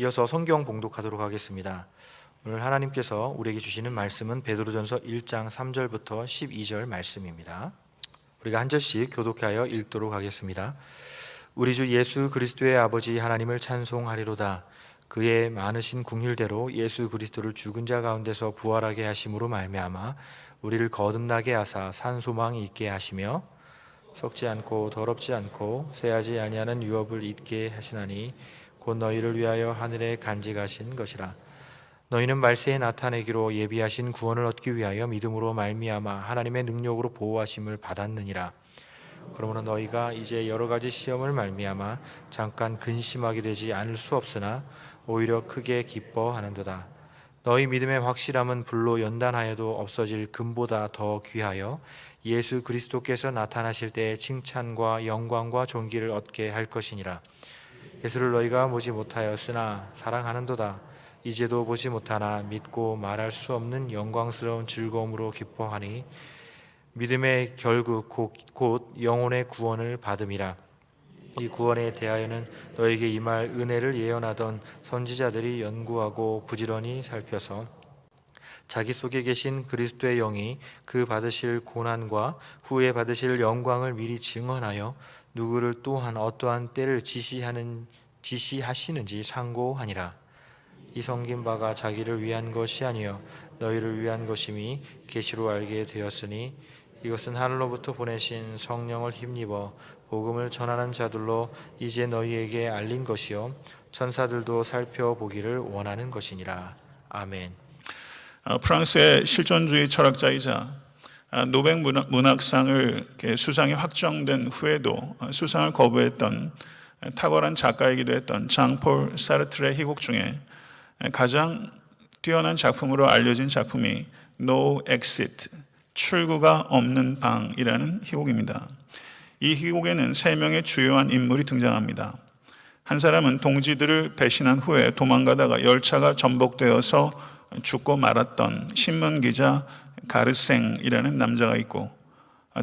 이어서 성경 봉독하도록 하겠습니다. 오늘 하나님께서 우리에게 주시는 말씀은 베드로전서 1장 3절부터 12절 말씀입니다. 우리가 한 절씩 교독하여 읽도록 하겠습니다. 우리 주 예수 그리스도의 아버지 하나님을 찬송하리로다. 그의 많으신 궁휼대로 예수 그리스도를 죽은 자 가운데서 부활하게 하심으로 말미암아 우리를 거듭나게 하사 산 소망이 있게 하시며 썩지 않고 더럽지 않고 쇠하지 아니하는 유업을 잊게 하시나니 곧 너희를 위하여 하늘에 간직하신 것이라. 너희는 말세에 나타내기로 예비하신 구원을 얻기 위하여 믿음으로 말미암아 하나님의 능력으로 보호하심을 받았느니라. 그러므로 너희가 이제 여러 가지 시험을 말미암아 잠깐 근심하게 되지 않을 수 없으나 오히려 크게 기뻐하는도다. 너희 믿음의 확실함은 불로 연단하여도 없어질 금보다 더 귀하여 예수 그리스도께서 나타나실 때의 칭찬과 영광과 존귀를 얻게 할 것이니라 예수를 너희가 보지 못하였으나 사랑하는도다. 이제도 보지 못하나 믿고 말할 수 없는 영광스러운 즐거움으로 기뻐하니 믿음의 결국 곧, 곧 영혼의 구원을 받음이라. 이 구원에 대하여는 너에게 임할 은혜를 예언하던 선지자들이 연구하고 부지런히 살펴서 자기 속에 계신 그리스도의 영이 그 받으실 고난과 후에 받으실 영광을 미리 증언하여 누구를 또한 어떠한 때를 지시하는 지시하시는지 상고하니라 이 섬긴 바가 자기를 위한 것이 아니요 너희를 위한 것임이 계시로 알게 되었으니 이것은 하늘로부터 보내신 성령을 힘입어 복음을 전하는 자들로 이제 너희에게 알린 것이요 천사들도 살펴보기를 원하는 것이니라 아멘. 어, 프랑스의 실존주의 철학자이자 아, 노벨 문학상을 수상이 확정된 후에도 어, 수상을 거부했던 탁월한 작가이기도 했던 장폴 사르트르의 희곡 중에 가장 뛰어난 작품으로 알려진 작품이 No Exit, 출구가 없는 방이라는 희곡입니다. 이 희곡에는 세 명의 주요한 인물이 등장합니다. 한 사람은 동지들을 배신한 후에 도망가다가 열차가 전복되어서 죽고 말았던 신문 기자 가르생이라는 남자가 있고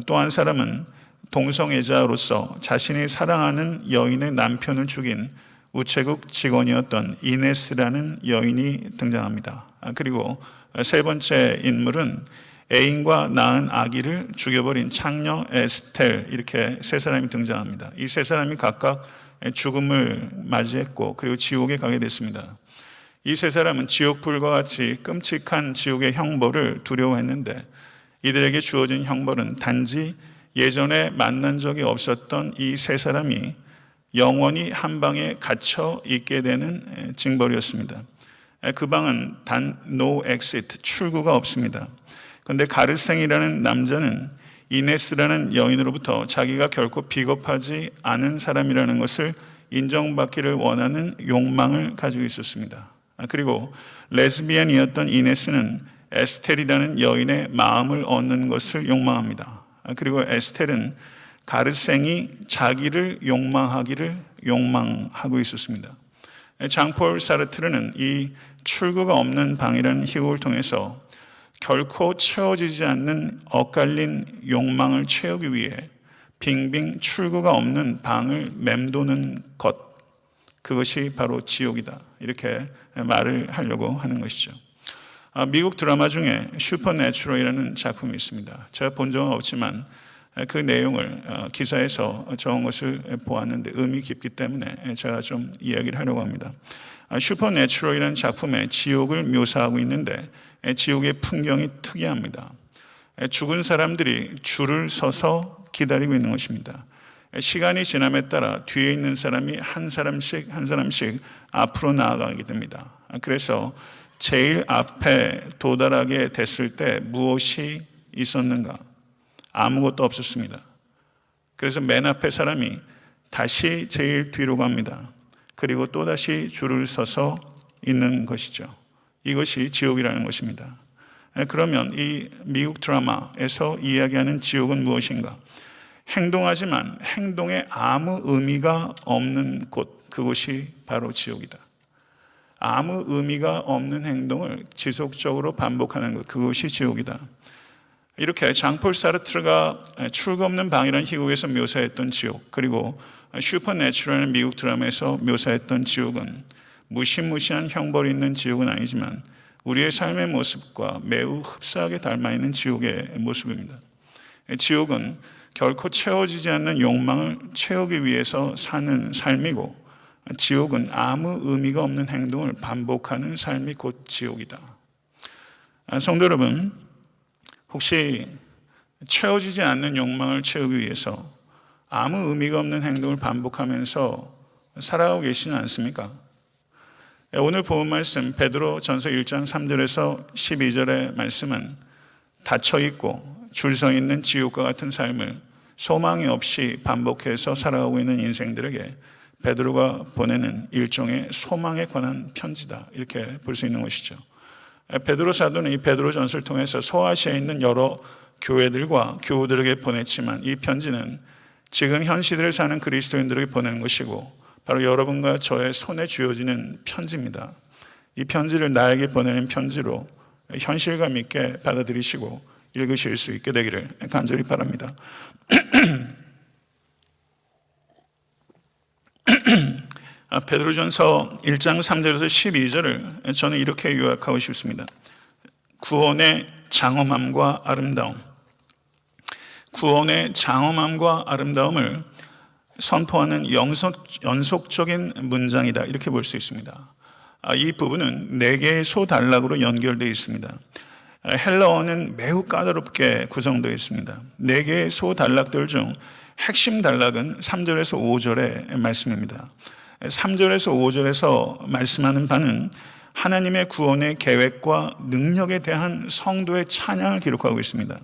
또 한 사람은 동성애자로서 자신이 사랑하는 여인의 남편을 죽인 우체국 직원이었던 이네스라는 여인이 등장합니다. 그리고 세 번째 인물은 애인과 낳은 아기를 죽여버린 창녀 에스텔 이렇게 세 사람이 등장합니다. 이 세 사람이 각각 죽음을 맞이했고 그리고 지옥에 가게 됐습니다. 이 세 사람은 지옥불과 같이 끔찍한 지옥의 형벌을 두려워했는데 이들에게 주어진 형벌은 단지 예전에 만난 적이 없었던 이 세 사람이 영원히 한 방에 갇혀 있게 되는 징벌이었습니다. 그 방은 단 no exit 출구가 없습니다. 그런데 가르생이라는 남자는 이네스라는 여인으로부터 자기가 결코 비겁하지 않은 사람이라는 것을 인정받기를 원하는 욕망을 가지고 있었습니다. 그리고 레즈비언이었던 이네스는 에스텔이라는 여인의 마음을 얻는 것을 욕망합니다. 그리고 에스텔은 가르생이 자기를 욕망하기를 욕망하고 있었습니다. 장폴 사르트르는 이 출구가 없는 방이라는 희곡을 통해서 결코 채워지지 않는 엇갈린 욕망을 채우기 위해 빙빙 출구가 없는 방을 맴도는 것 그것이 바로 지옥이다 이렇게 말을 하려고 하는 것이죠 아, 미국 드라마 중에 Supernatural이라는 작품이 있습니다 제가 본 적은 없지만 그 내용을 어, 기사에서 적은 것을 보았는데 의미 깊기 때문에 제가 좀 이야기를 하려고 합니다 아, Supernatural이라는 작품에 지옥을 묘사하고 있는데 지옥의 풍경이 특이합니다. 죽은 사람들이 줄을 서서 기다리고 있는 것입니다. 시간이 지남에 따라 뒤에 있는 사람이 한 사람씩 한 사람씩 앞으로 나아가게 됩니다. 그래서 제일 앞에 도달하게 됐을 때 무엇이 있었는가? 아무것도 없었습니다. 그래서 맨 앞에 사람이 다시 제일 뒤로 갑니다. 그리고 또다시 줄을 서서 있는 것이죠. 이것이 지옥이라는 것입니다. 그러면 이 미국 드라마에서 이야기하는 지옥은 무엇인가? 행동하지만 행동에 아무 의미가 없는 곳, 그곳이 바로 지옥이다. 아무 의미가 없는 행동을 지속적으로 반복하는 것, 그것이 지옥이다. 이렇게 장폴 사르트르가 출구 없는 방이라는 희곡에서 묘사했던 지옥, 그리고 슈퍼내추럴한 미국 드라마에서 묘사했던 지옥은 무시무시한 형벌이 있는 지옥은 아니지만 우리의 삶의 모습과 매우 흡사하게 닮아 있는 지옥의 모습입니다. 지옥은 결코 채워지지 않는 욕망을 채우기 위해서 사는 삶이고 지옥은 아무 의미가 없는 행동을 반복하는 삶이 곧 지옥이다. 아, 성도 여러분, 혹시 채워지지 않는 욕망을 채우기 위해서 아무 의미가 없는 행동을 반복하면서 살아가고 계시지 않습니까? 예, 오늘 본 말씀 베드로 전서 1장 3절에서 12절의 말씀은 닫혀 있고 줄서 있는 지옥과 같은 삶을 소망이 없이 반복해서 살아가고 있는 인생들에게 베드로가 보내는 일종의 소망에 관한 편지다 이렇게 볼 수 있는 것이죠. 예, 베드로 사도는 이 베드로 전서를 통해서 소아시아에 있는 여러 교회들과 교우들에게 보냈지만 이 편지는 지금 현 시대를 사는 그리스도인들에게 보내는 것이고 바로 여러분과 저의 손에 쥐어지는 편지입니다. 이 편지를 나에게 보내는 편지로 현실감 있게 받아들이시고 읽으실 수 있게 되기를 간절히 바랍니다. 아, 베드로전서 1장 3절에서 12절을 저는 이렇게 요약하고 싶습니다. 구원의 장엄함과 아름다움. 구원의 장엄함과 아름다움을 선포하는 연속, 연속적인 문장이다. 이렇게 볼 수 있습니다. 아, 이 부분은 네 개의 소단락으로 연결되어 있습니다. 아, 헬라어는 매우 까다롭게 구성되어 있습니다. 네 개의 소단락들 중 핵심 단락은 3절에서 5절의 말씀입니다. 3절에서 5절에서 말씀하는 바는 하나님의 구원의 계획과 능력에 대한 성도의 찬양을 기록하고 있습니다.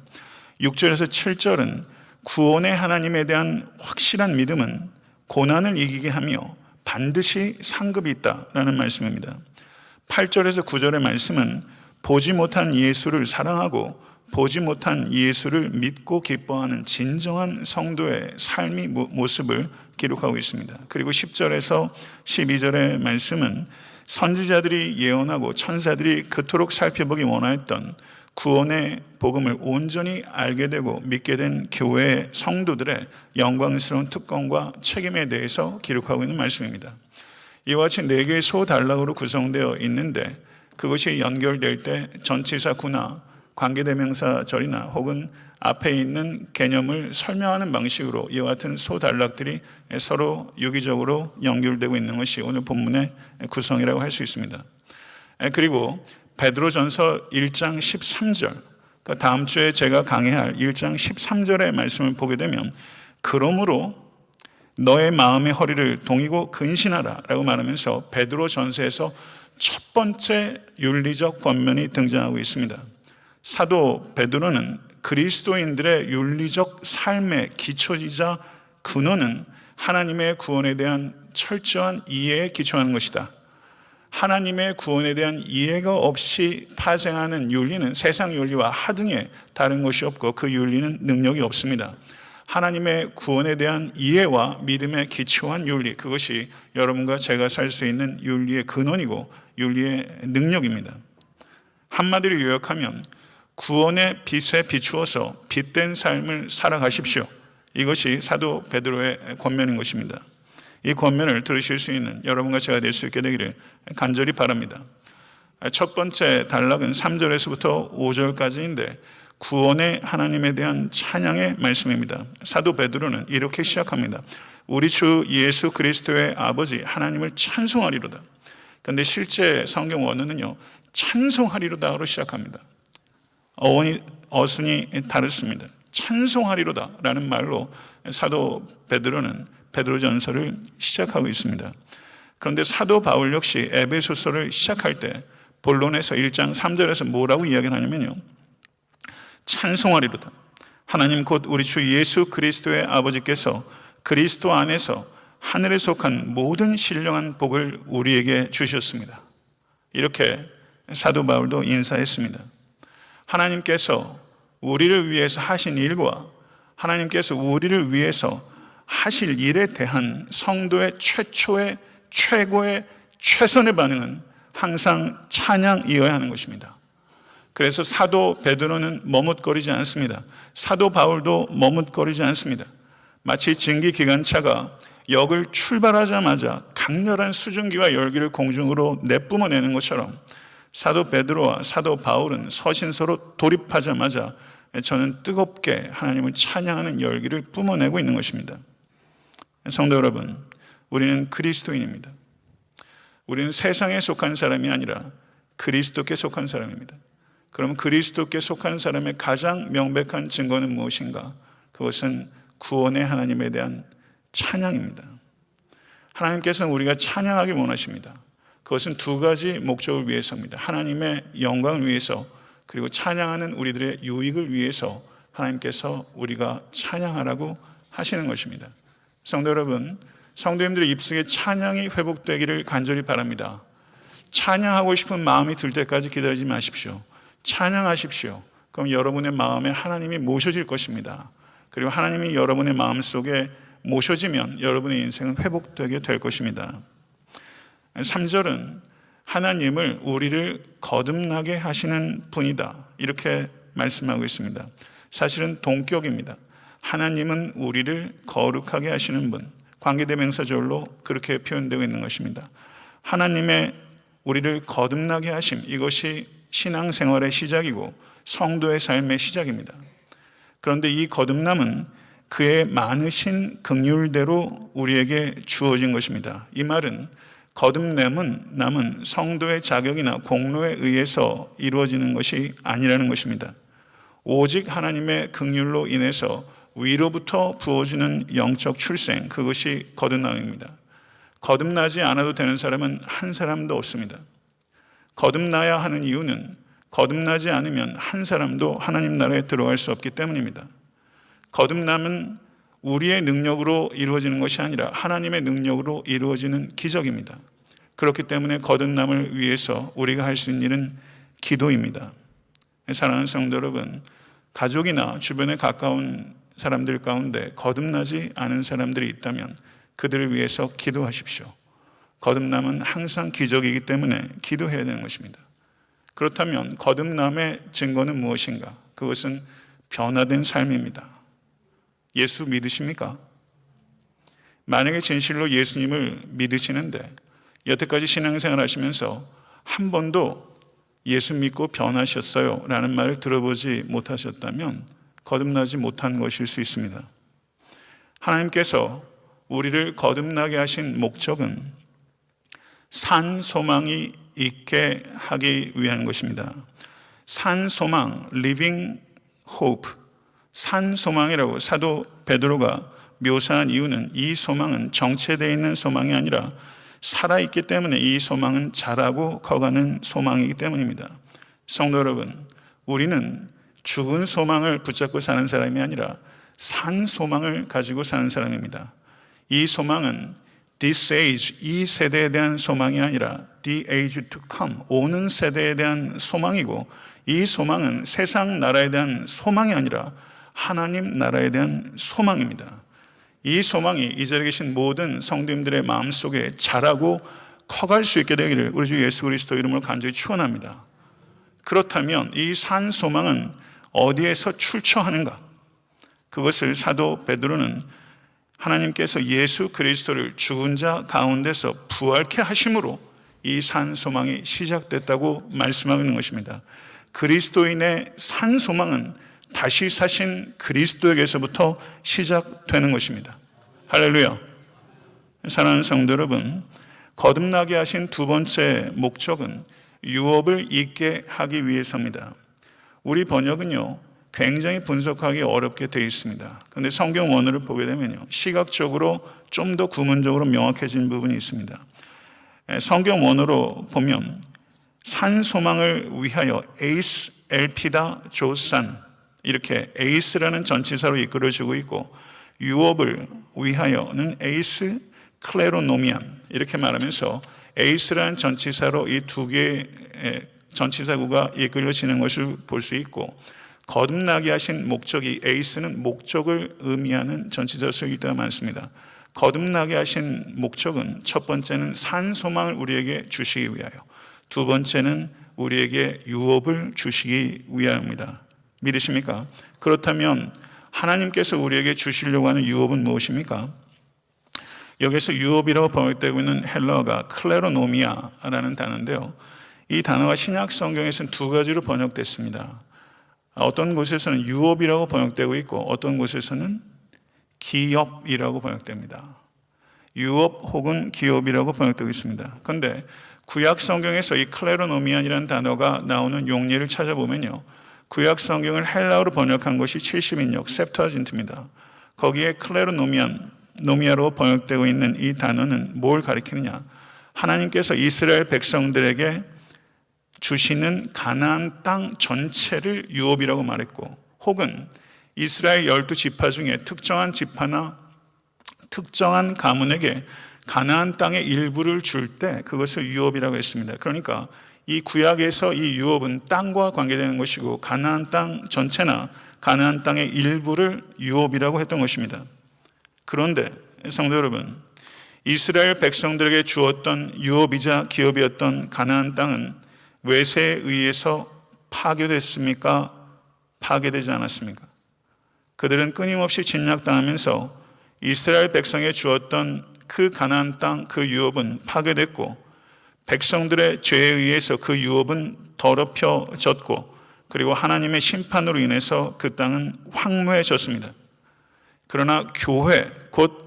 6절에서 7절은 구원의 하나님에 대한 확실한 믿음은 고난을 이기게 하며 반드시 상급이 있다라는 말씀입니다. 8절에서 9절의 말씀은 보지 못한 예수를 사랑하고 보지 못한 예수를 믿고 기뻐하는 진정한 성도의 삶의 모습을 기록하고 있습니다. 그리고 10절에서 12절의 말씀은 선지자들이 예언하고 천사들이 그토록 살펴보기 원하였던 구원의 복음을 온전히 알게 되고 믿게 된 교회의 성도들의 영광스러운 특권과 책임에 대해서 기록하고 있는 말씀입니다. 이와 같이 네 개의 소단락으로 구성되어 있는데 그것이 연결될 때 전치사 구나 관계대명사 절이나 혹은 앞에 있는 개념을 설명하는 방식으로 이와 같은 소단락들이 서로 유기적으로 연결되고 있는 것이 오늘 본문의 구성이라고 할 수 있습니다. 그리고 베드로전서 1장 13절 그러니까 다음 주에 제가 강의할 1장 13절의 말씀을 보게 되면 그러므로 너의 마음의 허리를 동이고 근신하라 라고 말하면서 베드로 전서에서 첫 번째 윤리적 권면이 등장하고 있습니다. 사도 베드로는 그리스도인들의 윤리적 삶의 기초이자 근원은 하나님의 구원에 대한 철저한 이해에 기초하는 것이다. 하나님의 구원에 대한 이해가 없이 파생하는 윤리는 세상 윤리와 하등에 다른 것이 없고 그 윤리는 능력이 없습니다. 하나님의 구원에 대한 이해와 믿음에 기초한 윤리, 그것이 여러분과 제가 살 수 있는 윤리의 근원이고 윤리의 능력입니다. 한마디로 요약하면 구원의 빛에 비추어서 빛된 삶을 살아가십시오. 이것이 사도 베드로의 권면인 것입니다. 이 권면을 들으실 수 있는 여러분과 제가 될 수 있게 되기를 간절히 바랍니다. 첫 번째 단락은 3절에서부터 5절까지인데 구원의 하나님에 대한 찬양의 말씀입니다. 사도 베드로는 이렇게 시작합니다. 우리 주 예수 그리스도의 아버지 하나님을 찬송하리로다. 그런데 실제 성경 원어는요. 찬송하리로다로 시작합니다. 어원이 어순이 다릅니다. 찬송하리로다 라는 말로 사도 베드로는 베드로 전서를 시작하고 있습니다. 그런데 사도 바울 역시 에베소서를 시작할 때 본론에서 1장 3절에서 뭐라고 이야기하냐면요. 찬송하리로다. 하나님 곧 우리 주 예수 그리스도의 아버지께서 그리스도 안에서 하늘에 속한 모든 신령한 복을 우리에게 주셨습니다. 이렇게 사도 바울도 인사했습니다. 하나님께서 우리를 위해서 하신 일과 하나님께서 우리를 위해서 하실 일에 대한 성도의 최초의 최고의 최선의 반응은 항상 찬양이어야 하는 것입니다. 그래서 사도 베드로는 머뭇거리지 않습니다. 사도 바울도 머뭇거리지 않습니다. 마치 증기 기관차가 역을 출발하자마자 강렬한 수증기와 열기를 공중으로 내뿜어내는 것처럼 사도 베드로와 사도 바울은 서신서로 돌입하자마자 저는 뜨겁게 하나님을 찬양하는 열기를 뿜어내고 있는 것입니다. 성도 여러분, 우리는 그리스도인입니다. 우리는 세상에 속한 사람이 아니라 그리스도께 속한 사람입니다. 그럼 그리스도께 속한 사람의 가장 명백한 증거는 무엇인가? 그것은 구원의 하나님에 대한 찬양입니다. 하나님께서는 우리가 찬양하기 원하십니다. 그것은 두 가지 목적을 위해서입니다. 하나님의 영광을 위해서 그리고 찬양하는 우리들의 유익을 위해서 하나님께서 우리가 찬양하라고 하시는 것입니다. 성도 여러분, 성도님들의 입속에 찬양이 회복되기를 간절히 바랍니다. 찬양하고 싶은 마음이 들 때까지 기다리지 마십시오. 찬양하십시오. 그럼 여러분의 마음에 하나님이 모셔질 것입니다. 그리고 하나님이 여러분의 마음 속에 모셔지면 여러분의 인생은 회복되게 될 것입니다. 3절은 하나님을 우리를 거듭나게 하시는 분이다. 이렇게 말씀하고 있습니다. 사실은 동격입니다. 하나님은 우리를 거룩하게 하시는 분. 관계대명사절로 그렇게 표현되고 있는 것입니다. 하나님의 우리를 거듭나게 하심. 이것이 신앙생활의 시작이고 성도의 삶의 시작입니다. 그런데 이 거듭남은 그의 많으신 극률대로 우리에게 주어진 것입니다. 이 말은 거듭남은 남은 성도의 자격이나 공로에 의해서 이루어지는 것이 아니라는 것입니다. 오직 하나님의 극률로 인해서 위로부터 부어주는 영적 출생, 그것이 거듭남입니다. 거듭나지 않아도 되는 사람은 한 사람도 없습니다. 거듭나야 하는 이유는 거듭나지 않으면 한 사람도 하나님 나라에 들어갈 수 없기 때문입니다. 거듭남은 우리의 능력으로 이루어지는 것이 아니라 하나님의 능력으로 이루어지는 기적입니다. 그렇기 때문에 거듭남을 위해서 우리가 할 수 있는 일은 기도입니다. 사랑하는 성도 여러분, 가족이나 주변에 가까운 사람들 가운데 거듭나지 않은 사람들이 있다면 그들을 위해서 기도하십시오. 거듭남은 항상 기적이기 때문에 기도해야 되는 것입니다. 그렇다면 거듭남의 증거는 무엇인가? 그것은 변화된 삶입니다. 예수 믿으십니까? 만약에 진실로 예수님을 믿으시는데 여태까지 신앙생활 하시면서 한 번도 예수 믿고 변하셨어요 라는 말을 들어보지 못하셨다면 거듭나지 못한 것일 수 있습니다. 하나님께서 우리를 거듭나게 하신 목적은 산 소망이 있게 하기 위한 것입니다. 산 소망, living hope, 산 소망이라고 사도 베드로가 묘사한 이유는 이 소망은 정체되어 있는 소망이 아니라 살아있기 때문에 이 소망은 자라고 커가는 소망이기 때문입니다. 성도 여러분, 우리는 죽은 소망을 붙잡고 사는 사람이 아니라 산 소망을 가지고 사는 사람입니다. 이 소망은 this age, 이 세대에 대한 소망이 아니라 the age to come, 오는 세대에 대한 소망이고 이 소망은 세상 나라에 대한 소망이 아니라 하나님 나라에 대한 소망입니다. 이 소망이 이 자리에 계신 모든 성도님들의 마음속에 자라고 커갈 수 있게 되기를 우리 주 예수 그리스도 이름으로 간절히 축원합니다. 그렇다면 이 산 소망은 어디에서 출처하는가? 그것을 사도 베드로는 하나님께서 예수 그리스도를 죽은 자 가운데서 부활케 하심으로 이 산 소망이 시작됐다고 말씀하고 있는 것입니다. 그리스도인의 산 소망은 다시 사신 그리스도에게서부터 시작되는 것입니다. 할렐루야. 사랑하는 성도 여러분, 거듭나게 하신 두 번째 목적은 유업을 잊게 하기 위해서입니다. 우리 번역은요, 굉장히 분석하기 어렵게 되어 있습니다. 그런데 성경 원어를 보게 되면요, 시각적으로 좀 더 구문적으로 명확해진 부분이 있습니다. 성경 원어로 보면 산 소망을 위하여 에이스 엘피다 조산 이렇게 에이스라는 전치사로 이끌어주고 있고 유업을 위하여는 에이스 클레로노미안 이렇게 말하면서 에이스라는 전치사로 이 두 개의 전치사구가 이끌어지는 것을 볼 수 있고 거듭나게 하신 목적이 에이스는 목적을 의미하는 전치사 때문에 많습니다. 거듭나게 하신 목적은 첫 번째는 산 소망을 우리에게 주시기 위하여 두 번째는 우리에게 유업을 주시기 위하여입니다. 믿으십니까? 그렇다면 하나님께서 우리에게 주시려고 하는 유업은 무엇입니까? 여기서 유업이라고 번역되고 있는 헬러가 클레로노미아라는 단어인데요. 이 단어가 신약 성경에서는 두 가지로 번역됐습니다. 어떤 곳에서는 유업이라고 번역되고 있고 어떤 곳에서는 기업이라고 번역됩니다. 유업 혹은 기업이라고 번역되고 있습니다. 그런데 구약 성경에서 이 클레로노미안이라는 단어가 나오는 용례를 찾아보면요. 구약 성경을 헬라어로 번역한 것이 70인역 셉터진트입니다. 거기에 클레로노미안, 노미아로 번역되고 있는 이 단어는 뭘 가리키느냐? 하나님께서 이스라엘 백성들에게 주시는 가나안 땅 전체를 유업이라고 말했고 혹은 이스라엘 열두 지파 중에 특정한 지파나 특정한 가문에게 가나안 땅의 일부를 줄 때 그것을 유업이라고 했습니다. 그러니까 이 구약에서 이 유업은 땅과 관계되는 것이고 가나안 땅 전체나 가나안 땅의 일부를 유업이라고 했던 것입니다. 그런데 성도 여러분, 이스라엘 백성들에게 주었던 유업이자 기업이었던 가나안 땅은 외세에 의해서 파괴됐습니까? 파괴되지 않았습니까? 그들은 끊임없이 진략당하면서 이스라엘 백성에 주었던 그 가나안 땅, 그 유업은 파괴됐고 백성들의 죄에 의해서 그 유업은 더럽혀졌고 그리고 하나님의 심판으로 인해서 그 땅은 황무해졌습니다. 그러나 교회 곧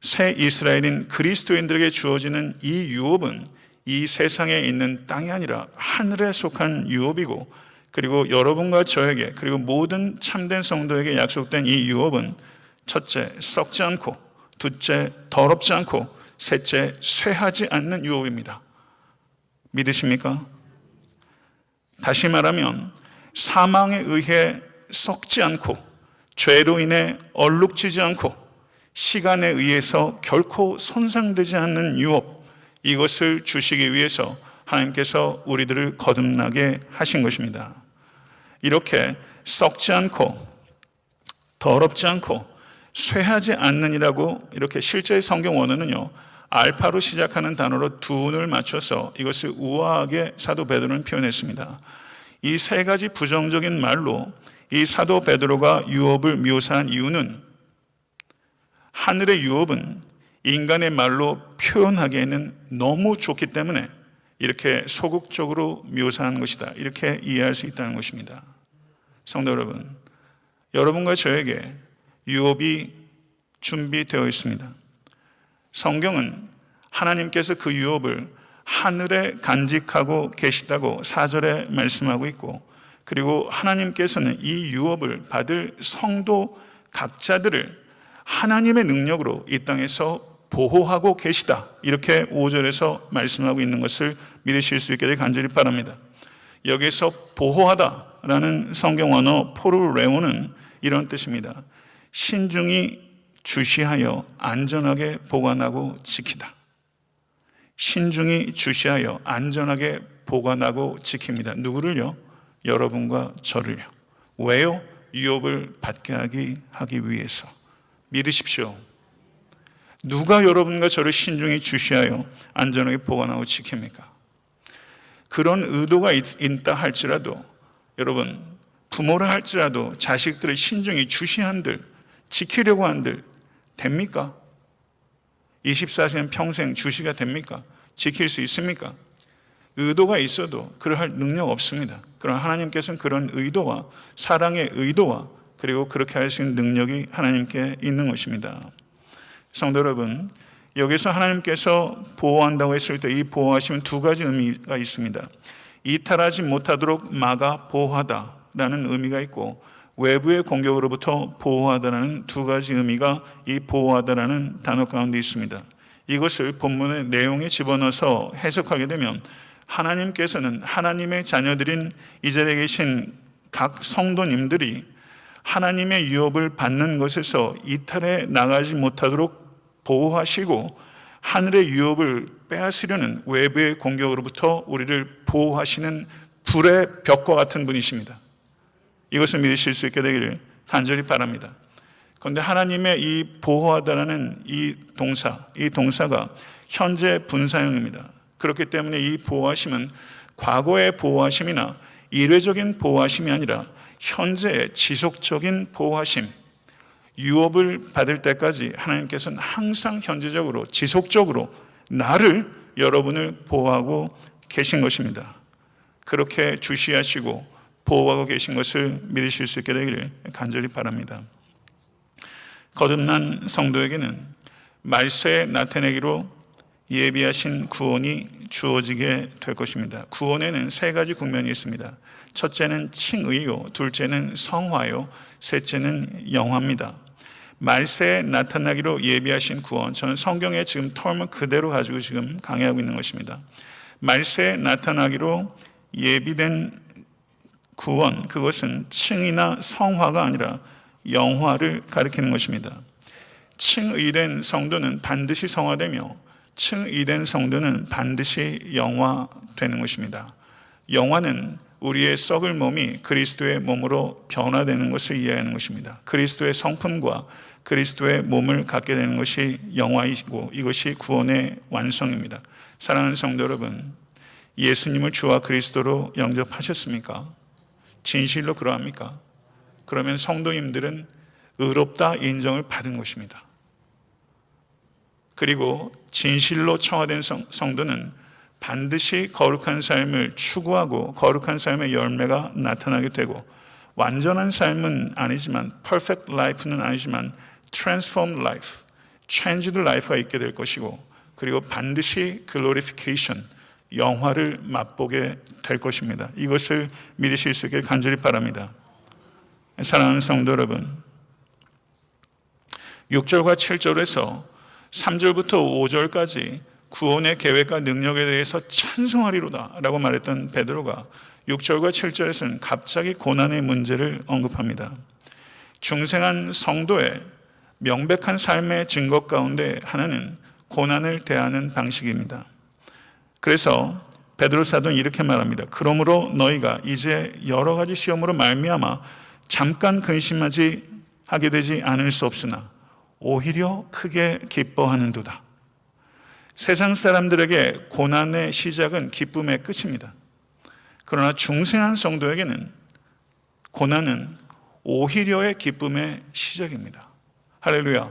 새 이스라엘인 그리스도인들에게 주어지는 이 유업은 이 세상에 있는 땅이 아니라 하늘에 속한 유업이고 그리고 여러분과 저에게 그리고 모든 참된 성도에게 약속된 이 유업은 첫째 썩지 않고 둘째 더럽지 않고 셋째 쇠하지 않는 유업입니다. 믿으십니까? 다시 말하면 사망에 의해 썩지 않고 죄로 인해 얼룩지지 않고 시간에 의해서 결코 손상되지 않는 유업 이것을 주시기 위해서 하나님께서 우리들을 거듭나게 하신 것입니다. 이렇게 썩지 않고 더럽지 않고 쇠하지 않는이라고 이렇게 실제 성경 원어는요 알파로 시작하는 단어로 둔을 맞춰서 이것을 우아하게 사도 베드로는 표현했습니다. 이 세 가지 부정적인 말로 이 사도 베드로가 유업을 묘사한 이유는 하늘의 유업은 인간의 말로 표현하기에는 너무 좋기 때문에 이렇게 소극적으로 묘사한 것이다. 이렇게 이해할 수 있다는 것입니다. 성도 여러분, 여러분과 저에게 유업이 준비되어 있습니다. 성경은 하나님께서 그 유업을 하늘에 간직하고 계시다고 사절에 말씀하고 있고 그리고 하나님께서는 이 유업을 받을 성도 각자들을 하나님의 능력으로 이 땅에서 보호하고 계시다. 이렇게 5절에서 말씀하고 있는 것을 믿으실 수 있게 되 간절히 바랍니다. 여기서 보호하다라는 성경 언어 포르레오는 이런 뜻입니다. 신중히 주시하여 안전하게 보관하고 지키다. 신중히 주시하여 안전하게 보관하고 지킵니다. 누구를요? 여러분과 저를요. 왜요? 유업을 받게 하기, 하기 위해서. 믿으십시오. 누가 여러분과 저를 신중히 주시하여 안전하게 보관하고 지킵니까? 그런 의도가 있, 있다 할지라도 여러분 부모를 할지라도 자식들을 신중히 주시한들 지키려고 한들 됩니까? 24시간 평생 주시가 됩니까? 지킬 수 있습니까? 의도가 있어도 그러할 능력 없습니다. 그러나 하나님께서는 그런 의도와 사랑의 의도와 그리고 그렇게 할 수 있는 능력이 하나님께 있는 것입니다. 성도 여러분, 여기서 하나님께서 보호한다고 했을 때 이 보호하시면 두 가지 의미가 있습니다. 이탈하지 못하도록 막아 보호하다라는 의미가 있고 외부의 공격으로부터 보호하다라는 두 가지 의미가 이 보호하다라는 단어 가운데 있습니다. 이것을 본문의 내용에 집어넣어서 해석하게 되면 하나님께서는 하나님의 자녀들인 이 자리에 계신 각 성도님들이 하나님의 유업을 받는 것에서 이탈해 나가지 못하도록 보호하시고 하늘의 유업을 빼앗으려는 외부의 공격으로부터 우리를 보호하시는 불의 벽과 같은 분이십니다. 이것을 믿으실 수 있게 되기를 간절히 바랍니다. 그런데 하나님의 이 보호하다라는 이 동사, 이 동사가 현재 분사형입니다. 그렇기 때문에 이 보호하심은 과거의 보호하심이나 일회적인 보호하심이 아니라 현재의 지속적인 보호하심, 유업을 받을 때까지 하나님께서는 항상 현재적으로 지속적으로 나를 여러분을 보호하고 계신 것입니다. 그렇게 주시하시고 보호하고 계신 것을 믿으실 수 있게 되기를 간절히 바랍니다. 거듭난 성도에게는 말세에 나타내기로 예비하신 구원이 주어지게 될 것입니다. 구원에는 세 가지 국면이 있습니다. 첫째는 칭의요, 둘째는 성화요, 셋째는 영화입니다. 말세에 나타나기로 예비하신 구원. 저는 성경의 지금 텀을 그대로 가지고 지금 강의하고 있는 것입니다. 말세에 나타나기로 예비된 구원, 그것은 칭이나 성화가 아니라 영화를 가리키는 것입니다. 칭의된 성도는 반드시 성화되며 칭의된 성도는 반드시 영화되는 것입니다. 영화는 우리의 썩을 몸이 그리스도의 몸으로 변화되는 것을 이해하는 것입니다. 그리스도의 성품과 그리스도의 몸을 갖게 되는 것이 영화이고 이것이 구원의 완성입니다. 사랑하는 성도 여러분, 예수님을 주와 그리스도로 영접하셨습니까? 진실로 그러합니까? 그러면 성도님들은 의롭다 인정을 받은 것입니다. 그리고 진실로 청화된 성, 성도는 반드시 거룩한 삶을 추구하고 거룩한 삶의 열매가 나타나게 되고 완전한 삶은 아니지만 perfect life는 아니지만 transformed life, changed life가 있게 될 것이고 그리고 반드시 glorification, 영화를 맛보게 될 것입니다. 이것을 믿으실 수 있게 간절히 바랍니다. 사랑하는 성도 여러분, 6절과 7절에서 3절부터 5절까지 구원의 계획과 능력에 대해서 찬송하리로다 라고 말했던 베드로가 6절과 7절에서는 갑자기 고난의 문제를 언급합니다. 중생한 성도의 명백한 삶의 증거 가운데 하나는 고난을 대하는 방식입니다. 그래서 베드로 사도는 이렇게 말합니다. 그러므로 너희가 이제 여러 가지 시험으로 말미암아 잠깐 근심하지 하게 되지 않을 수 없으나 오히려 크게 기뻐하는도다. 세상 사람들에게 고난의 시작은 기쁨의 끝입니다. 그러나 중생한 성도에게는 고난은 오히려의 기쁨의 시작입니다. 할렐루야.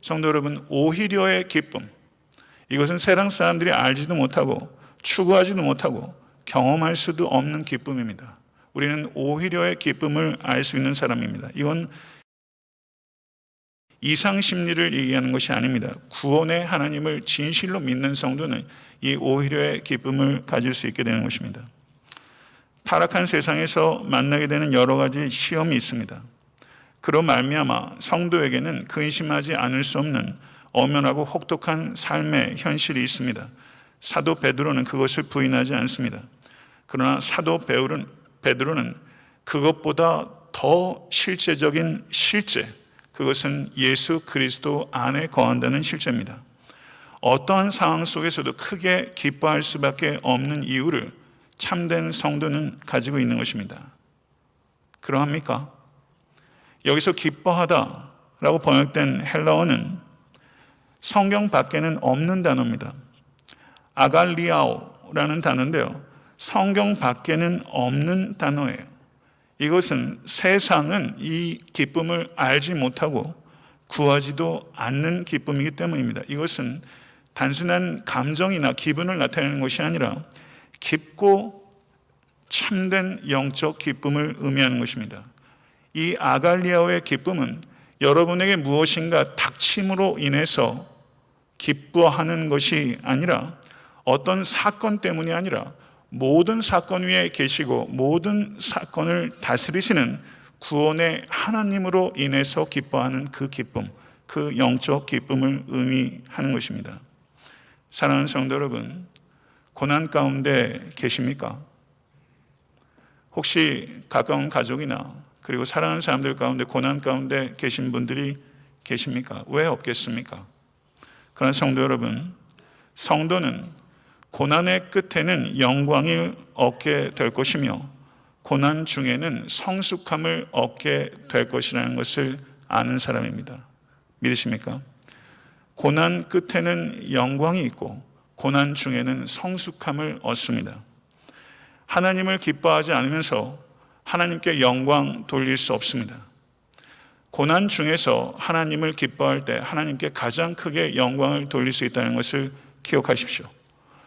성도 여러분, 오히려의 기쁨. 이것은 세상 사람들이 알지도 못하고 추구하지도 못하고 경험할 수도 없는 기쁨입니다. 우리는 오히려의 기쁨을 알 수 있는 사람입니다. 이건 이상 심리를 얘기하는 것이 아닙니다. 구원의 하나님을 진실로 믿는 성도는 이 오히려의 기쁨을 가질 수 있게 되는 것입니다. 타락한 세상에서 만나게 되는 여러 가지 시험이 있습니다. 그로 말미암아 성도에게는 근심하지 않을 수 없는 엄연하고 혹독한 삶의 현실이 있습니다. 사도 베드로는 그것을 부인하지 않습니다. 그러나 사도 베드로는, 베드로는 그것보다 더 실제적인 실제, 그것은 예수 그리스도 안에 거한다는 실제입니다. 어떠한 상황 속에서도 크게 기뻐할 수밖에 없는 이유를 참된 성도는 가지고 있는 것입니다. 그러합니까? 여기서 기뻐하다 라고 번역된 헬라어는 성경 밖에는 없는 단어입니다. 아갈리아오라는 단어인데요. 성경 밖에는 없는 단어예요. 이것은 세상은 이 기쁨을 알지 못하고 구하지도 않는 기쁨이기 때문입니다. 이것은 단순한 감정이나 기분을 나타내는 것이 아니라 깊고 참된 영적 기쁨을 의미하는 것입니다. 이 아갈리아오의 기쁨은 여러분에게 무엇인가 닥침으로 인해서 기뻐하는 것이 아니라 어떤 사건 때문이 아니라 모든 사건 위에 계시고 모든 사건을 다스리시는 구원의 하나님으로 인해서 기뻐하는 그 기쁨, 그 영적 기쁨을 의미하는 것입니다. 사랑하는 성도 여러분, 고난 가운데 계십니까? 혹시 가까운 가족이나 그리고 사랑하는 사람들 가운데 고난 가운데 계신 분들이 계십니까? 왜 없겠습니까? 그러나 성도 여러분, 성도는 고난의 끝에는 영광을 얻게 될 것이며 고난 중에는 성숙함을 얻게 될 것이라는 것을 아는 사람입니다. 믿으십니까? 고난 끝에는 영광이 있고 고난 중에는 성숙함을 얻습니다. 하나님을 기뻐하지 않으면서 하나님께 영광 돌릴 수 없습니다. 고난 중에서 하나님을 기뻐할 때 하나님께 가장 크게 영광을 돌릴 수 있다는 것을 기억하십시오.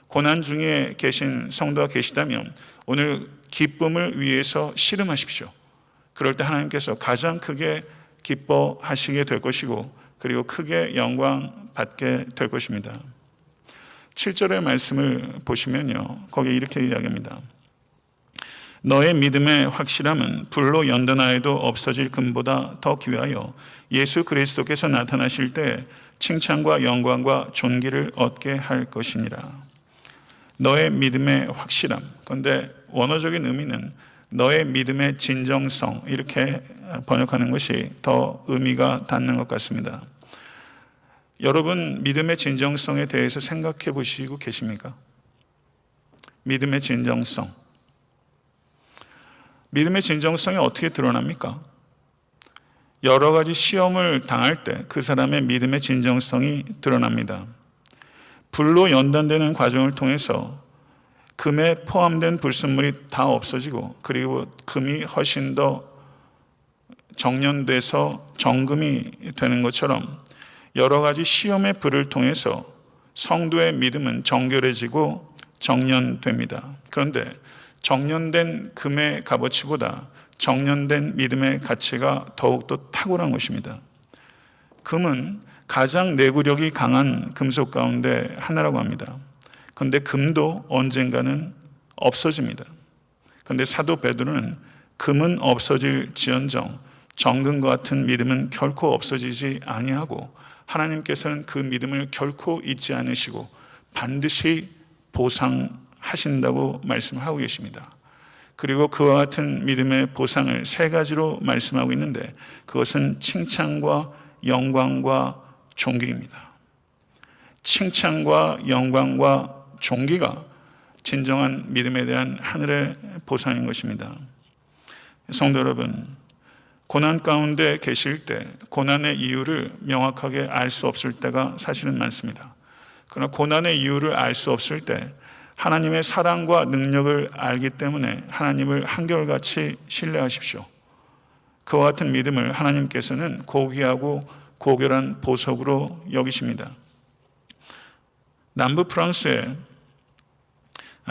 고난 중에 계신 성도가 계시다면 오늘 기쁨을 위해서 씨름하십시오. 그럴 때 하나님께서 가장 크게 기뻐하시게 될 것이고 그리고 크게 영광 받게 될 것입니다. 7절의 말씀을 보시면요. 거기에 이렇게 이야기합니다. 너의 믿음의 확실함은 불로 연단하여도 없어질 금보다 더 귀하여 예수 그리스도께서 나타나실 때 칭찬과 영광과 존귀를 얻게 할 것이니라. 너의 믿음의 확실함. 그런데 원어적인 의미는 너의 믿음의 진정성 이렇게 번역하는 것이 더 의미가 닿는 것 같습니다. 여러분 믿음의 진정성에 대해서 생각해 보시고 계십니까? 믿음의 진정성. 믿음의 진정성이 어떻게 드러납니까? 여러 가지 시험을 당할 때 그 사람의 믿음의 진정성이 드러납니다. 불로 연단되는 과정을 통해서 금에 포함된 불순물이 다 없어지고 그리고 금이 훨씬 더 정련돼서 정금이 되는 것처럼 여러 가지 시험의 불을 통해서 성도의 믿음은 정결해지고 정련됩니다. 그런데 정련된 금의 값어치보다 정련된 믿음의 가치가 더욱더 탁월한 것입니다. 금은 가장 내구력이 강한 금속 가운데 하나라고 합니다. 그런데 금도 언젠가는 없어집니다. 그런데 사도 베드로는 금은 없어질 지연정 정금과 같은 믿음은 결코 없어지지 아니하고 하나님께서는 그 믿음을 결코 잊지 않으시고 반드시 보상 하신다고 말씀하고 계십니다. 그리고 그와 같은 믿음의 보상을 세 가지로 말씀하고 있는데 그것은 칭찬과 영광과 존귀입니다. 칭찬과 영광과 존귀가 진정한 믿음에 대한 하늘의 보상인 것입니다. 성도 여러분, 고난 가운데 계실 때 고난의 이유를 명확하게 알 수 없을 때가 사실은 많습니다. 그러나 고난의 이유를 알 수 없을 때 하나님의 사랑과 능력을 알기 때문에 하나님을 한결같이 신뢰하십시오. 그와 같은 믿음을 하나님께서는 고귀하고 고결한 보석으로 여기십니다. 남부 프랑스의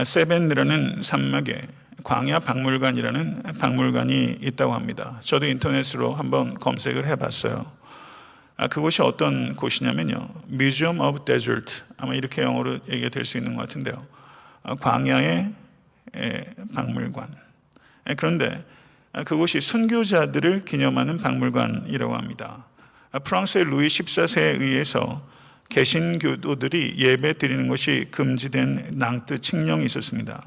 세벤이라는 산막에 광야 박물관이라는 박물관이 있다고 합니다. 저도 인터넷으로 한번 검색을 해봤어요. 아, 그곳이 어떤 곳이냐면요. Museum of Desert. 아마 이렇게 영어로 얘기가 될 수 있는 것 같은데요. 아, 광야의 박물관. 그런데 그곳이 순교자들을 기념하는 박물관이라고 합니다. 아, 프랑스의 루이 14세에 의해서 개신교도들이 예배 드리는 것이 금지된 낭트 칙령이 있었습니다.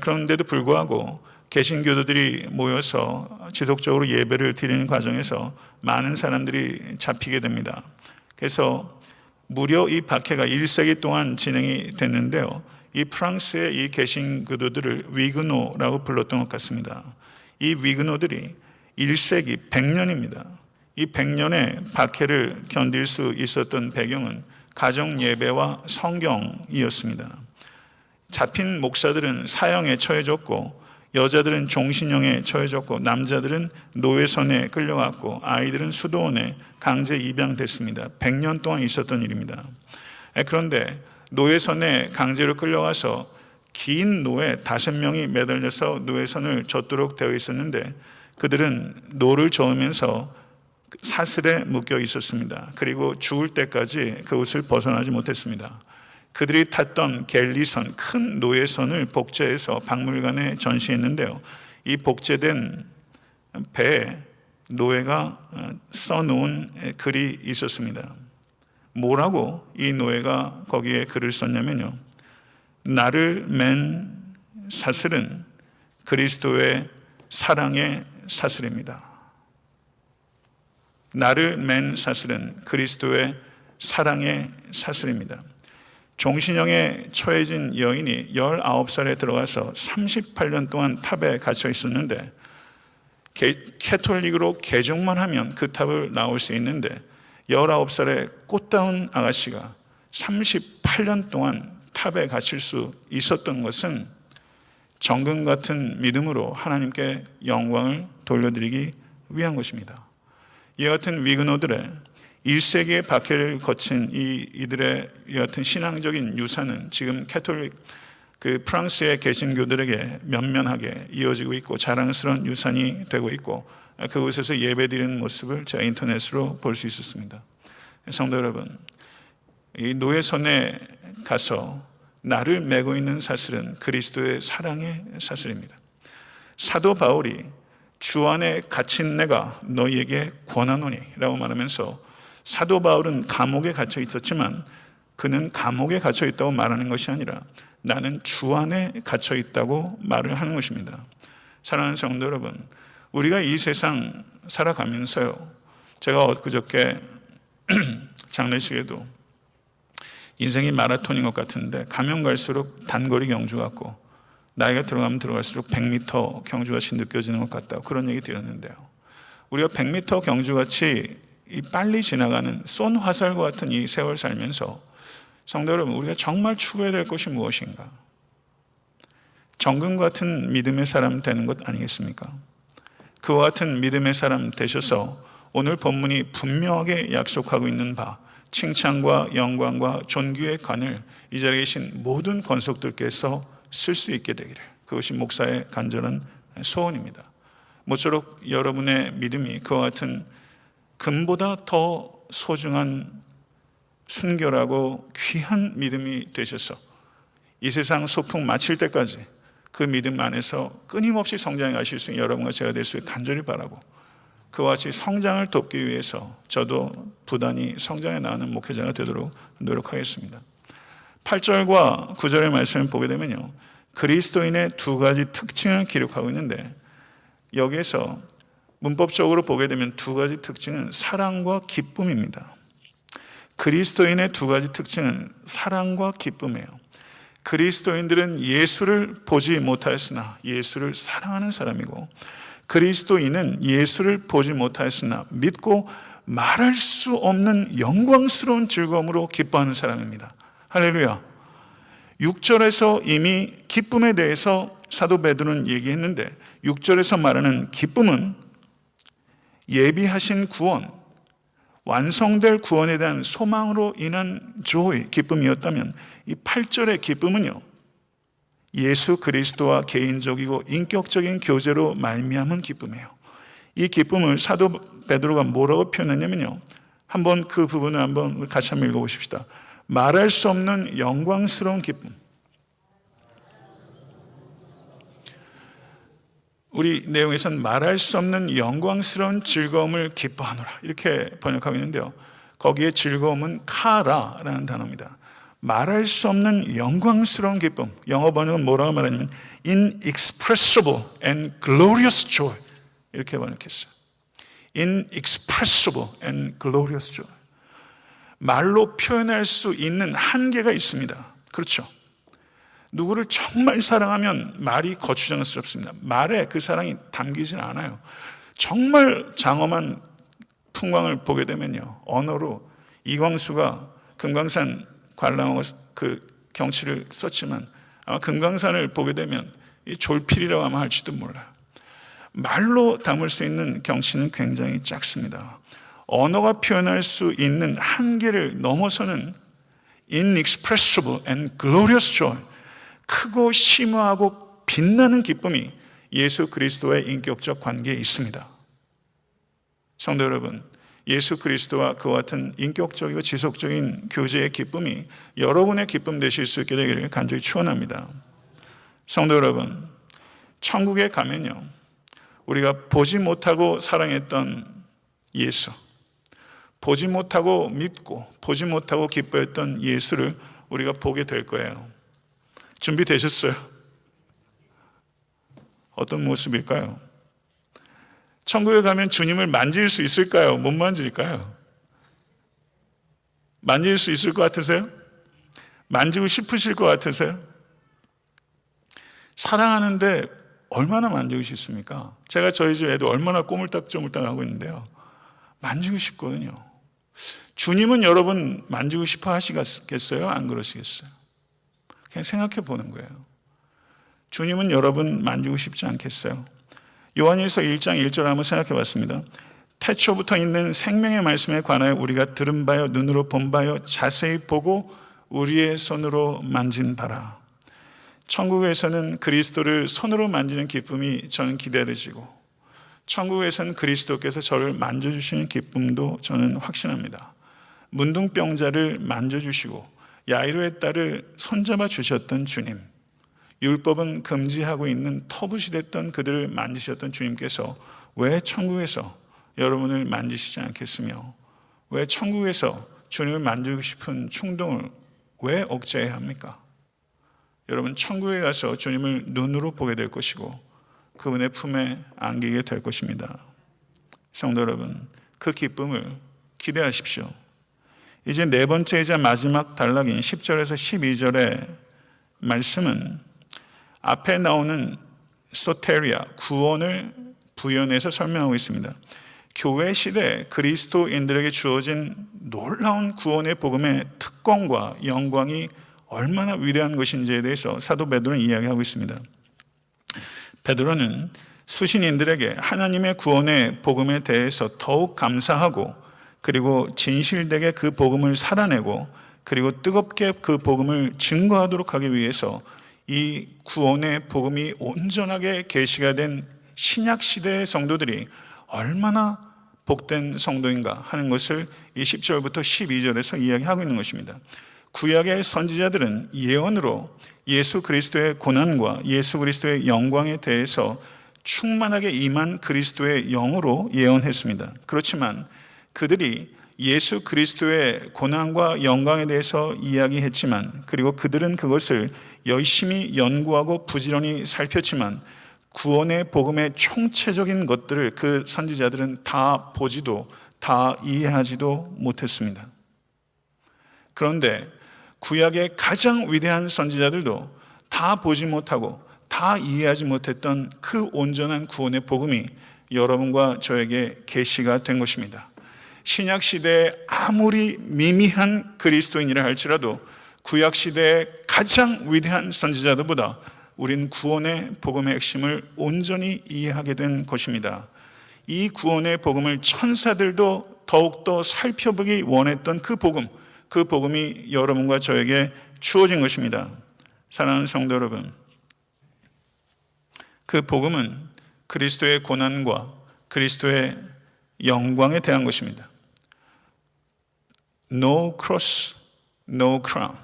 그런데도 불구하고 개신교도들이 모여서 지속적으로 예배를 드리는 과정에서 많은 사람들이 잡히게 됩니다. 그래서 무려 이 박해가 1세기 동안 진행이 됐는데요. 이 프랑스의 이 개신 교도들을 위그노라고 불렀던 것 같습니다. 이 위그노들이 1세기 100년입니다. 이 100년의 박해를 견딜 수 있었던 배경은 가정 예배와 성경이었습니다. 잡힌 목사들은 사형에 처해졌고 여자들은 종신형에 처해졌고 남자들은 노예선에 끌려갔고 아이들은 수도원에 강제 입양됐습니다. 100년 동안 있었던 일입니다. 그런데 노예선에 강제로 끌려가서 간 노예 다섯 명이 매달려서 노예선을 젓도록 되어 있었는데 그들은 노를 저으면서 사슬에 묶여 있었습니다. 그리고 죽을 때까지 그곳을 벗어나지 못했습니다. 그들이 탔던 갤리선, 큰 노예선을 복제해서 박물관에 전시했는데요. 이 복제된 배에 노예가 써놓은 글이 있었습니다. 뭐라고 이 노예가 거기에 글을 썼냐면요. 나를 맨 사슬은 그리스도의 사랑의 사슬입니다. 나를 맨 사슬은 그리스도의 사랑의 사슬입니다. 종신형에 처해진 여인이 19살에 들어가서 38년 동안 탑에 갇혀 있었는데 캐톨릭으로 개종만 하면 그 탑을 나올 수 있는데 19살의 꽃다운 아가씨가 38년 동안 탑에 갇힐 수 있었던 것은 정금 같은 믿음으로 하나님께 영광을 돌려드리기 위한 것입니다. 이 같은 위그노들의 1세기의 박해를 거친 이 이들의 이 같은 신앙적인 유산은 지금 캐톨릭 그 프랑스의 개신교들에게 면면하게 이어지고 있고 자랑스러운 유산이 되고 있고 그곳에서 예배드리는 모습을 제가 인터넷으로 볼 수 있었습니다. 성도 여러분, 이 노예선에 가서 나를 메고 있는 사슬은 그리스도의 사랑의 사슬입니다. 사도 바울이 주 안에 갇힌 내가 너희에게 권하노니라고 말하면서 사도 바울은 감옥에 갇혀 있었지만 그는 감옥에 갇혀 있다고 말하는 것이 아니라 나는 주 안에 갇혀 있다고 말을 하는 것입니다. 사랑하는 성도 여러분, 우리가 이 세상 살아가면서요. 제가 엊그저께 장례식에도 인생이 마라톤인 것 같은데 가면 갈수록 단거리 경주 같고 나이가 들어가면 들어갈수록 100m 경주같이 느껴지는 것 같다고 그런 얘기 드렸는데요. 우리가 100m 경주같이 이 빨리 지나가는 쏜 화살과 같은 이 세월 살면서 성도 여러분 우리가 정말 추구해야 될 것이 무엇인가? 정금 같은 믿음의 사람 되는 것 아니겠습니까? 그와 같은 믿음의 사람 되셔서 오늘 본문이 분명하게 약속하고 있는 바 칭찬과 영광과 존귀의 관을 이 자리에 계신 모든 권속들께서 쓸 수 있게 되기를 그것이 목사의 간절한 소원입니다. 모쪼록 여러분의 믿음이 그와 같은 금보다 더 소중한 순결하고 귀한 믿음이 되셔서 이 세상 소풍 마칠 때까지 그 믿음 안에서 끊임없이 성장해 가실 수 있는 여러분과 제가 될 수 있게 간절히 바라고 그와 같이 성장을 돕기 위해서 저도 부단히 성장해 나가는 목회자가 되도록 노력하겠습니다. 8절과 9절의 말씀을 보게 되면요. 그리스도인의 두 가지 특징을 기록하고 있는데 여기에서 문법적으로 보게 되면 두 가지 특징은 사랑과 기쁨입니다. 그리스도인의 두 가지 특징은 사랑과 기쁨이에요. 그리스도인들은 예수를 보지 못하였으나 예수를 사랑하는 사람이고 그리스도인은 예수를 보지 못하였으나 믿고 말할 수 없는 영광스러운 즐거움으로 기뻐하는 사람입니다. 할렐루야. 6절에서 이미 기쁨에 대해서 사도 베드로는 얘기했는데 6절에서 말하는 기쁨은 예비하신 구원, 완성될 구원에 대한 소망으로 인한 조의 기쁨이었다면 이 8절의 기쁨은요. 예수 그리스도와 개인적이고 인격적인 교제로 말미암은 기쁨이에요. 이 기쁨을 사도 베드로가 뭐라고 표현했냐면요. 한번 그 부분을 한번 같이 한번 읽어 보십시다. 말할 수 없는 영광스러운 기쁨. 우리 내용에서는 말할 수 없는 영광스러운 즐거움을 기뻐하노라 이렇게 번역하고 있는데요. 거기에 즐거움은 카라라는 단어입니다. 말할 수 없는 영광스러운 기쁨. 영어 번역은 뭐라고 말하냐면 inexpressible and glorious joy 이렇게 번역했어요. inexpressible and glorious joy. 말로 표현할 수 있는 한계가 있습니다. 그렇죠. 누구를 정말 사랑하면 말이 거추장스럽습니다. 말에 그 사랑이 담기진 않아요. 정말 장엄한 풍광을 보게 되면요. 언어로 이광수가 금강산 관람하고 그 경치를 썼지만 아마 금강산을 보게 되면 이 졸필이라고 하면 할지도 몰라요. 말로 담을 수 있는 경치는 굉장히 작습니다. 언어가 표현할 수 있는 한계를 넘어서는 inexpressible and glorious joy 크고 심오하고 빛나는 기쁨이 예수 그리스도의 인격적 관계에 있습니다. 성도 여러분, 예수 그리스도와 그와 같은 인격적이고 지속적인 교제의 기쁨이 여러분의 기쁨 되실 수 있게 되기를 간절히 축원합니다. 성도 여러분, 천국에 가면요. 우리가 보지 못하고 사랑했던 예수, 보지 못하고 믿고 보지 못하고 기뻐했던 예수를 우리가 보게 될 거예요. 준비되셨어요? 어떤 모습일까요? 천국에 가면 주님을 만질 수 있을까요? 못 만질까요? 만질 수 있을 것 같으세요? 만지고 싶으실 것 같으세요? 사랑하는데 얼마나 만지고 싶습니까? 제가 저희 집 애도 얼마나 꼬물딱쪼물딱 하고 있는데요. 만지고 싶거든요. 주님은 여러분 만지고 싶어 하시겠어요? 안 그러시겠어요? 그냥 생각해 보는 거예요. 주님은 여러분 만지고 싶지 않겠어요? 요한일서 1장 1절 한번 생각해 봤습니다. 태초부터 있는 생명의 말씀에 관하여 우리가 들은 바요 눈으로 본 바요 자세히 보고 우리의 손으로 만진 바라. 천국에서는 그리스도를 손으로 만지는 기쁨이 저는 기다려지고 천국에서는 그리스도께서 저를 만져주시는 기쁨도 저는 확신합니다. 문둥병자를 만져주시고 야이로의 딸을 손잡아 주셨던 주님 율법은 금지하고 있는 터부시 됐던 그들을 만지셨던 주님께서 왜 천국에서 여러분을 만지시지 않겠으며 왜 천국에서 주님을 만지고 싶은 충동을 왜 억제해야 합니까? 여러분 천국에 가서 주님을 눈으로 보게 될 것이고 그분의 품에 안기게 될 것입니다. 성도 여러분, 그 기쁨을 기대하십시오. 이제 네 번째이자 마지막 단락인 10절에서 12절의 말씀은 앞에 나오는 소테리아, 구원을 부연해서 설명하고 있습니다. 교회 시대 그리스도인들에게 주어진 놀라운 구원의 복음의 특권과 영광이 얼마나 위대한 것인지에 대해서 사도 베드로는 이야기하고 있습니다. 베드로는 수신인들에게 하나님의 구원의 복음에 대해서 더욱 감사하고 그리고 진실되게 그 복음을 살아내고 그리고 뜨겁게 그 복음을 증거하도록 하기 위해서 이 구원의 복음이 온전하게 계시가 된 신약 시대의 성도들이 얼마나 복된 성도인가 하는 것을 이 10절부터 12절에서 이야기하고 있는 것입니다. 구약의 선지자들은 예언으로 예수 그리스도의 고난과 예수 그리스도의 영광에 대해서 충만하게 임한 그리스도의 영으로 예언했습니다. 그렇지만 그들이 예수 그리스도의 고난과 영광에 대해서 이야기했지만 그리고 그들은 그것을 열심히 연구하고 부지런히 살폈지만 구원의 복음의 총체적인 것들을 그 선지자들은 다 보지도 다 이해하지도 못했습니다. 그런데 구약의 가장 위대한 선지자들도 다 보지 못하고 다 이해하지 못했던 그 온전한 구원의 복음이 여러분과 저에게 계시가 된 것입니다. 신약 시대에 아무리 미미한 그리스도인이라 할지라도 구약 시대의 가장 위대한 선지자들보다 우린 구원의 복음의 핵심을 온전히 이해하게 된 것입니다. 이 구원의 복음을 천사들도 더욱더 살펴보기 원했던 그 복음, 그 복음이 여러분과 저에게 주어진 것입니다. 사랑하는 성도 여러분, 그 복음은 그리스도의 고난과 그리스도의 영광에 대한 것입니다. No cross, no crown.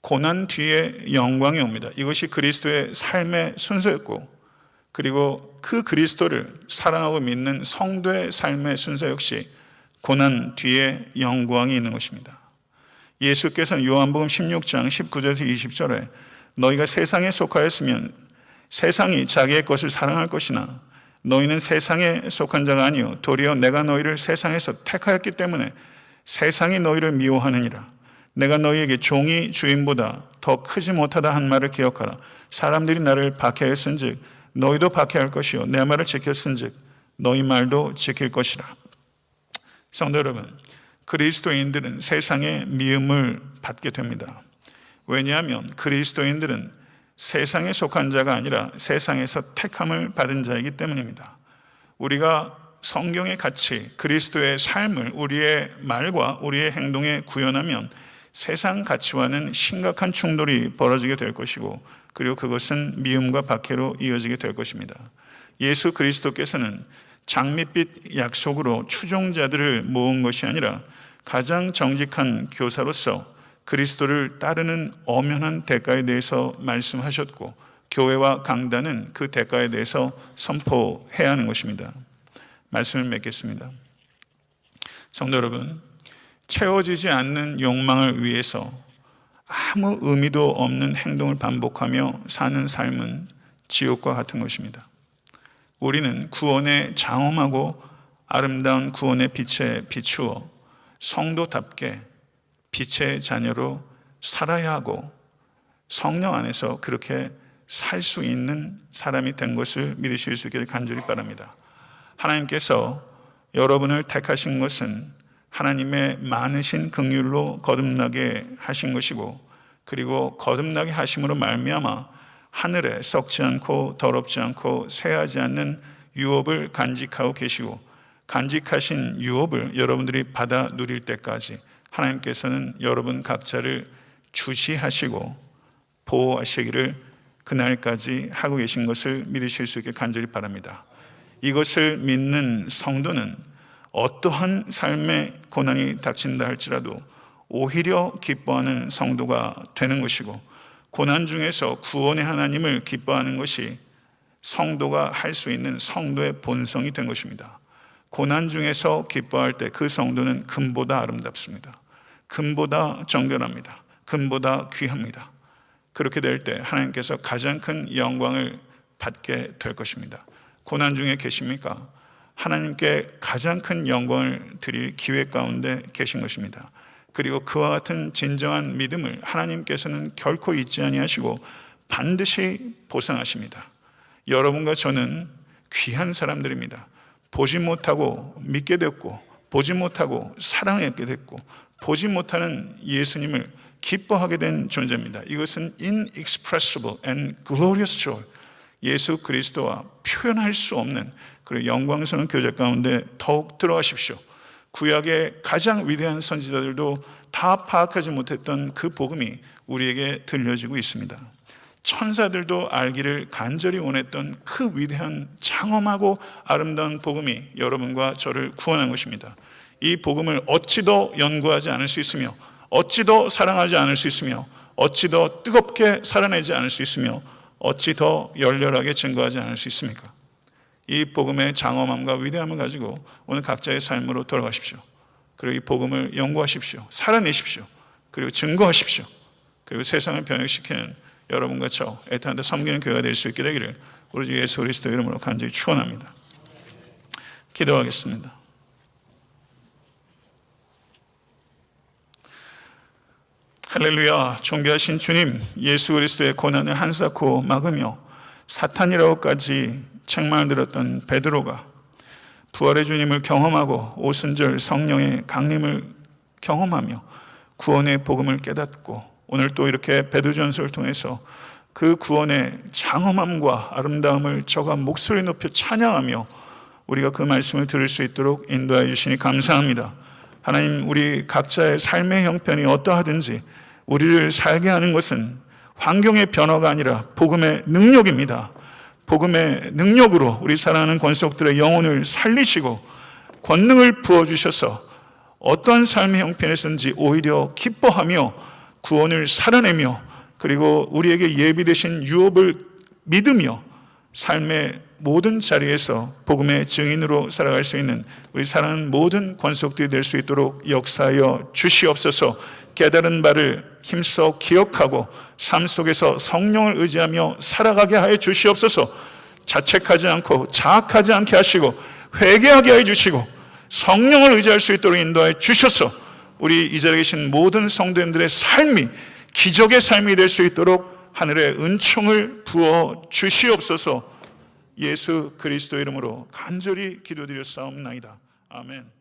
고난 뒤에 영광이 옵니다. 이것이 그리스도의 삶의 순서였고, 그리고 그 그리스도를 사랑하고 믿는 성도의 삶의 순서 역시 고난 뒤에 영광이 있는 것입니다. 예수께서는 요한복음 16장 19절에서 20절에 너희가 세상에 속하였으면 세상이 자기의 것을 사랑할 것이나 너희는 세상에 속한 자가 아니요 도리어 내가 너희를 세상에서 택하였기 때문에 세상이 너희를 미워하느니라. 내가 너희에게 종이 주인보다 더 크지 못하다 한 말을 기억하라. 사람들이 나를 박해했은즉 너희도 박해할 것이요. 내 말을 지켰은즉 너희 말도 지킬 것이라. 성도 여러분 그리스도인들은 세상의 미움을 받게 됩니다. 왜냐하면 그리스도인들은 세상에 속한 자가 아니라 세상에서 택함을 받은 자이기 때문입니다. 우리가 성경의 가치, 그리스도의 삶을 우리의 말과 우리의 행동에 구현하면 세상 가치와는 심각한 충돌이 벌어지게 될 것이고 그리고 그것은 미움과 박해로 이어지게 될 것입니다. 예수 그리스도께서는 장밋빛 약속으로 추종자들을 모은 것이 아니라 가장 정직한 교사로서 그리스도를 따르는 엄연한 대가에 대해서 말씀하셨고 교회와 강단은 그 대가에 대해서 선포해야 하는 것입니다. 말씀을 맺겠습니다. 성도 여러분, 채워지지 않는 욕망을 위해서 아무 의미도 없는 행동을 반복하며 사는 삶은 지옥과 같은 것입니다. 우리는 구원의 장엄하고 아름다운 구원의 빛에 비추어 성도답게 빛의 자녀로 살아야 하고 성령 안에서 그렇게 살 수 있는 사람이 된 것을 믿으실 수 있기를 간절히 바랍니다. 하나님께서 여러분을 택하신 것은 하나님의 많으신 긍휼로 거듭나게 하신 것이고 그리고 거듭나게 하심으로 말미암아 하늘에 썩지 않고 더럽지 않고 쇠하지 않는 유업을 간직하고 계시고 간직하신 유업을 여러분들이 받아 누릴 때까지 하나님께서는 여러분 각자를 주시하시고 보호하시기를 그날까지 하고 계신 것을 믿으실 수 있게 간절히 바랍니다. 이것을 믿는 성도는 어떠한 삶의 고난이 닥친다 할지라도 오히려 기뻐하는 성도가 되는 것이고 고난 중에서 구원의 하나님을 기뻐하는 것이 성도가 할 수 있는 성도의 본성이 된 것입니다. 고난 중에서 기뻐할 때 그 성도는 금보다 아름답습니다. 금보다 정결합니다. 금보다 귀합니다. 그렇게 될 때 하나님께서 가장 큰 영광을 받게 될 것입니다. 고난 중에 계십니까? 하나님께 가장 큰 영광을 드릴 기회 가운데 계신 것입니다. 그리고 그와 같은 진정한 믿음을 하나님께서는 결코 잊지 아니하시고 반드시 보상하십니다. 여러분과 저는 귀한 사람들입니다. 보지 못하고 믿게 됐고 보지 못하고 사랑하게 됐고 보지 못하는 예수님을 기뻐하게 된 존재입니다. 이것은 inexpressible and glorious joy. 예수 그리스도와 표현할 수 없는 그리고 영광스러운 교제 가운데 더욱 들어가십시오. 구약의 가장 위대한 선지자들도 다 파악하지 못했던 그 복음이 우리에게 들려지고 있습니다. 천사들도 알기를 간절히 원했던 그 위대한 장엄하고 아름다운 복음이 여러분과 저를 구원한 것입니다. 이 복음을 어찌 더 연구하지 않을 수 있으며 어찌 더 사랑하지 않을 수 있으며 어찌 더 뜨겁게 살아내지 않을 수 있으며 어찌 더 열렬하게 증거하지 않을 수 있습니까? 이 복음의 장엄함과 위대함을 가지고 오늘 각자의 삶으로 돌아가십시오. 그리고 이 복음을 연구하십시오. 살아내십시오. 그리고 증거하십시오. 그리고 세상을 변혁시키는 여러분과 저 애타한테 섬기는 교회가 될 수 있게 되기를 우리 주 예수 그리스도 이름으로 간절히 축원합니다. 기도하겠습니다. 할렐루야 존귀하신 주님 예수 그리스도의 고난을 한사코 막으며 사탄이라고까지 책망을 들었던 베드로가 부활의 주님을 경험하고 오순절 성령의 강림을 경험하며 구원의 복음을 깨닫고 오늘 또 이렇게 베드전서를 통해서 그 구원의 장엄함과 아름다움을 저가 목소리 높여 찬양하며 우리가 그 말씀을 들을 수 있도록 인도하여 주시니 감사합니다. 하나님 우리 각자의 삶의 형편이 어떠하든지 우리를 살게 하는 것은 환경의 변화가 아니라 복음의 능력입니다. 복음의 능력으로 우리 사랑하는 권속들의 영혼을 살리시고 권능을 부어주셔서 어떠한 삶의 형편에서든지 오히려 기뻐하며 구원을 살아내며 그리고 우리에게 예비되신 유업을 믿으며 삶의 모든 자리에서 복음의 증인으로 살아갈 수 있는 우리 사랑하는 모든 권속들이 될 수 있도록 역사하여 주시옵소서 깨달은 바를 힘써 기억하고 삶 속에서 성령을 의지하며 살아가게 하여 주시옵소서 자책하지 않고 자학하지 않게 하시고 회개하게 하여 주시고 성령을 의지할 수 있도록 인도하여 주셔서 우리 이 자리에 계신 모든 성도님들의 삶이 기적의 삶이 될 수 있도록 하늘의 은총을 부어 주시옵소서 예수 그리스도 이름으로 간절히 기도드렸사옵나이다. 아멘.